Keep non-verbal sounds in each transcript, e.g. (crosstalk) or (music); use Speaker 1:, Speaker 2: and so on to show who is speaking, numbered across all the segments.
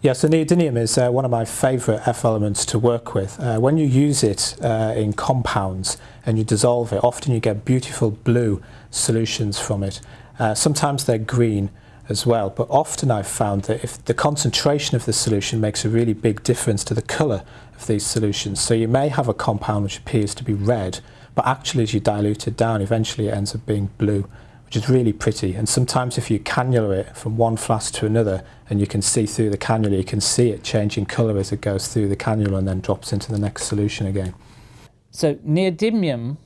Speaker 1: Yeah, so neodymium is uh, one of my favourite F elements to work with. Uh, when you use it uh, in compounds and you dissolve it, often you get beautiful blue solutions from it. Uh, sometimes they're green as well, but often I've found that if the concentration of the solution makes a really big difference to the colour of these solutions. So you may have a compound which appears to be red, but actually as you dilute it down, eventually it ends up being blue which is really pretty. And sometimes if you cannula it from one flask to another and you can see through the cannula, you can see it changing colour as it goes through the cannula and then drops into the next solution again.
Speaker 2: So neodymium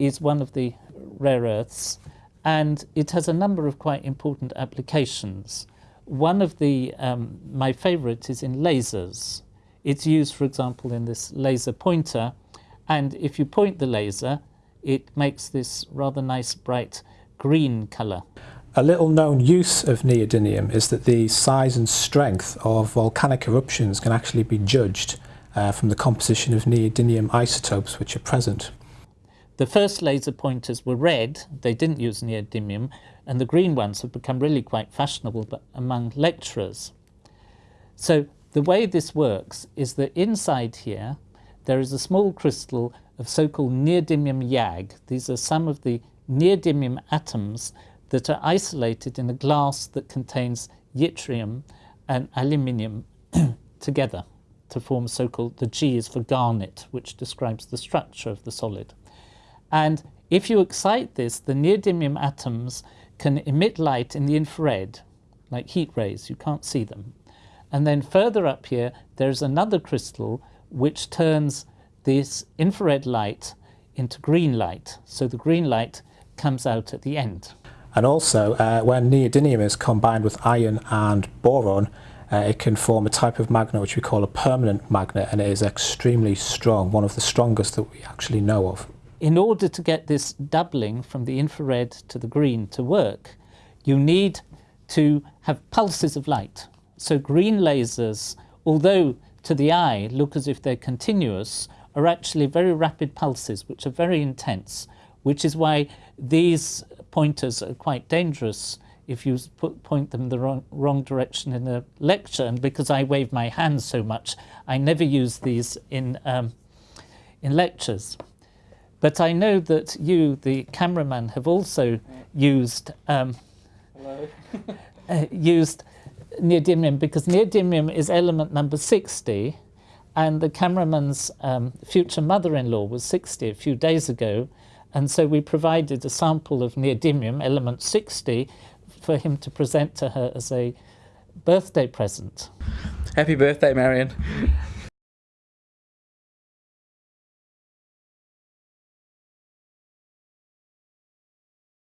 Speaker 2: is one of the rare earths and it has a number of quite important applications. One of the, um, my favourite is in lasers. It's used, for example, in this laser pointer and if you point the laser, it makes this rather nice bright green colour.
Speaker 1: A little known use of neodymium is that the size and strength of volcanic eruptions can actually be judged uh, from the composition of neodymium isotopes which are present.
Speaker 2: The first laser pointers were red, they didn't use neodymium, and the green ones have become really quite fashionable among lecturers. So the way this works is that inside here there is a small crystal of so-called neodymium YAG. These are some of the neodymium atoms that are isolated in a glass that contains yttrium and aluminium (clears throat) together to form so-called, the G is for garnet, which describes the structure of the solid. And if you excite this, the neodymium atoms can emit light in the infrared, like heat rays, you can't see them. And then further up here, there's another crystal which turns this infrared light into green light. So the green light comes out at the end.
Speaker 1: And also, uh, when neodymium is combined with iron and boron, uh, it can form a type of magnet which we call a permanent magnet, and it is extremely strong, one of the strongest that we actually know of.
Speaker 2: In order to get this doubling from the infrared to the green to work, you need to have pulses of light. So green lasers, although to the eye look as if they're continuous, are actually very rapid pulses, which are very intense which is why these pointers are quite dangerous if you put, point them the wrong, wrong direction in a lecture. And because I wave my hands so much, I never use these in, um, in lectures. But I know that you, the cameraman, have also used um, (laughs) uh, used neodymium because neodymium is element number 60 and the cameraman's um, future mother-in-law was 60 a few days ago and so we provided a sample of neodymium, element 60, for him to present to her as a birthday present.
Speaker 3: Happy birthday, Marion.